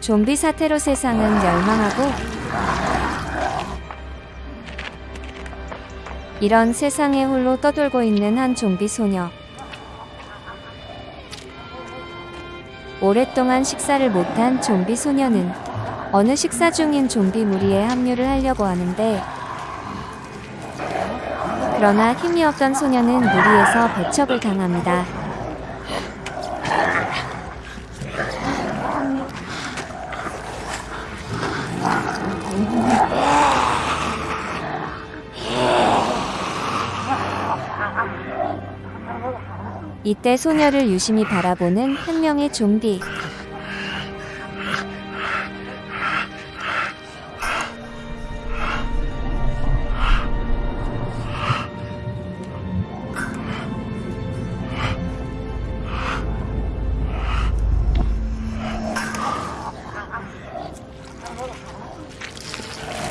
좀비 사태로 세상은 멸망하고 이런 세상에 홀로 떠돌고 있는 한 좀비 소녀. 오랫동안 식사를 못한 좀비 소녀는 어느 식사 중인 좀비 무리에 합류를 하려고 하는데 그러나 힘이 없던 소녀는 무리에서 배척을 당합니다. 이때 소녀를 유심히 바라보는 한 명의 좀비.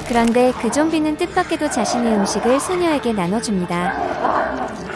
그런데 그 좀비는 뜻밖에도 자신의 음식을 소녀에게 나눠줍니다.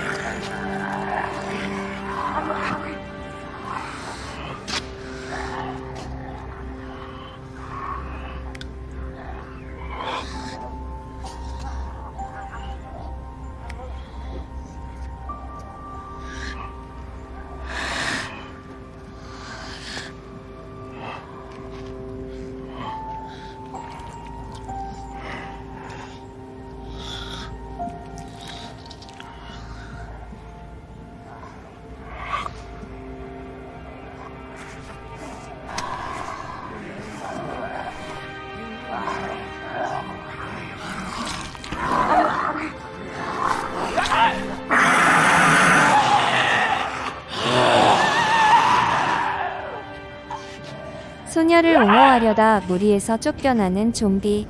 소녀를 옹호하려다 무리에서 쫓겨나는 좀비.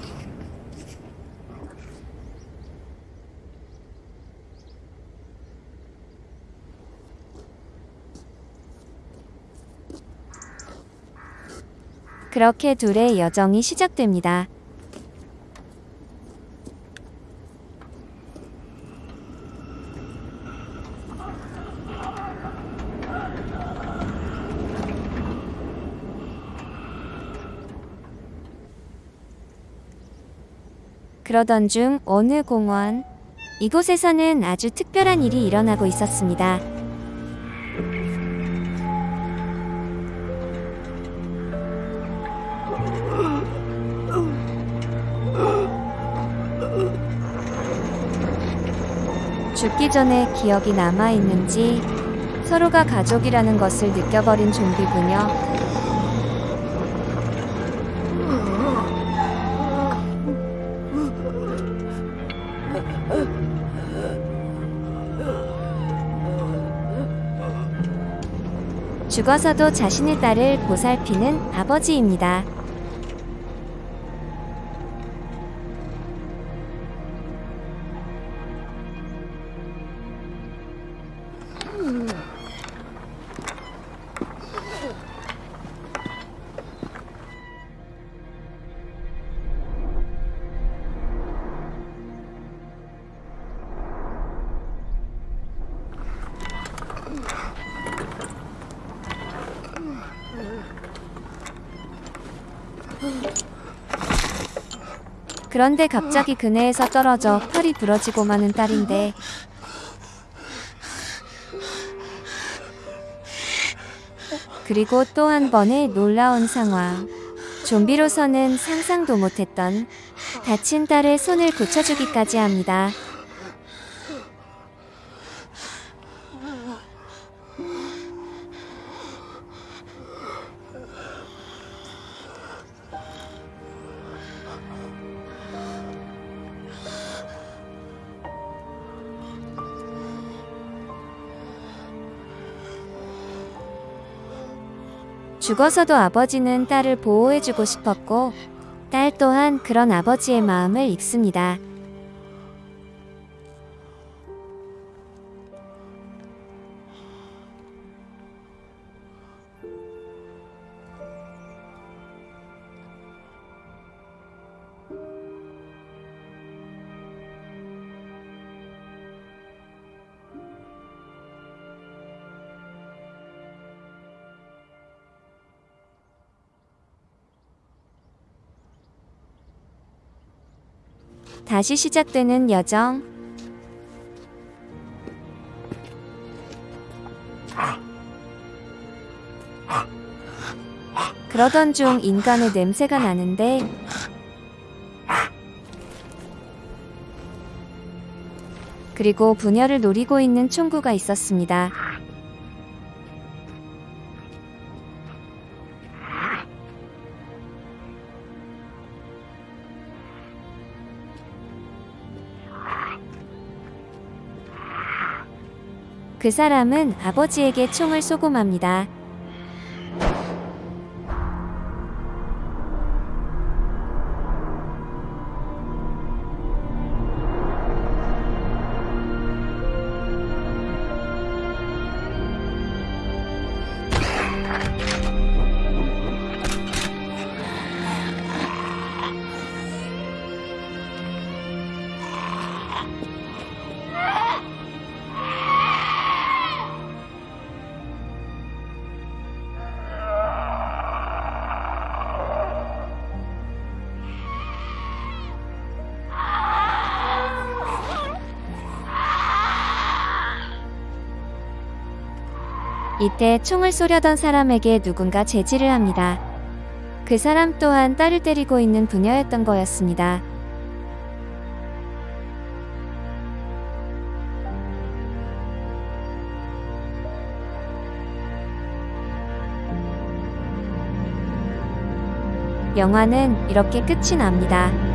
그렇게 둘의 여정이 시작됩니다. 그러던 중 어느 공원 이곳에서는 아주 특별한 일이 일어나고 있었습니다. 죽기 전에 기억이 남아 있는지 서로가 가족이라는 것을 느껴버린 좀비 부녀 죽어서도 자신의 딸을 보살피는 아버지입니다. 그런데 갑자기 그네에서 떨어져 팔이 부러지고 마는 딸인데 그리고 또 한 번의 놀라운 상황. 좀비로서는 상상도 못했던 다친 딸의 손을 고쳐주기까지 합니다. 죽어서도 아버지는 딸을 보호해주고 싶었고, 딸 또한 그런 아버지의 마음을 읽습니다. 다시 시작되는 여정. 그러던 중 인간의 냄새가 나는데 그리고 부녀를 노리고 있는 총구가 있었습니다. 그 사람은 아버지에게 총을 쏘고 맙니다. 이때 총을 쏘려던 사람에게 누군가 제지를 합니다. 그 사람 또한 딸을 때리고 있는 부녀였던 거였습니다. 영화는 이렇게 끝이 납니다.